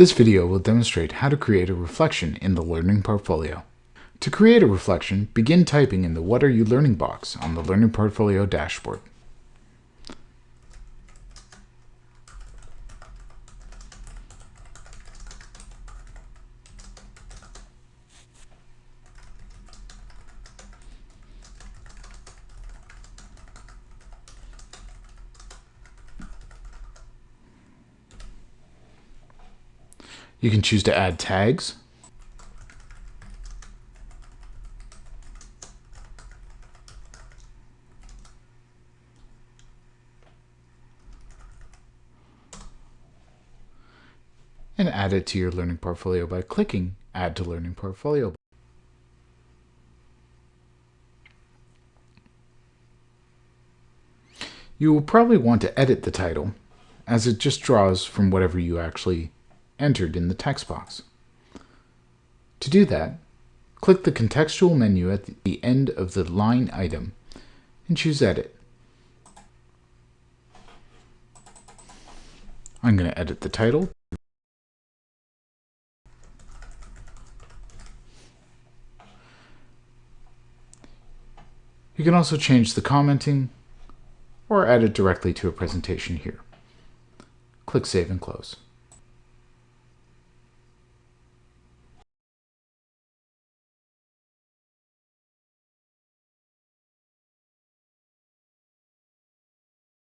This video will demonstrate how to create a reflection in the Learning Portfolio. To create a reflection, begin typing in the What Are You Learning box on the Learning Portfolio dashboard. You can choose to add tags. and add it to your learning portfolio by clicking Add to Learning Portfolio. You will probably want to edit the title, as it just draws from whatever you actually entered in the text box. To do that, click the contextual menu at the end of the line item and choose Edit. I'm going to edit the title. You can also change the commenting or add it directly to a presentation here. Click Save and Close.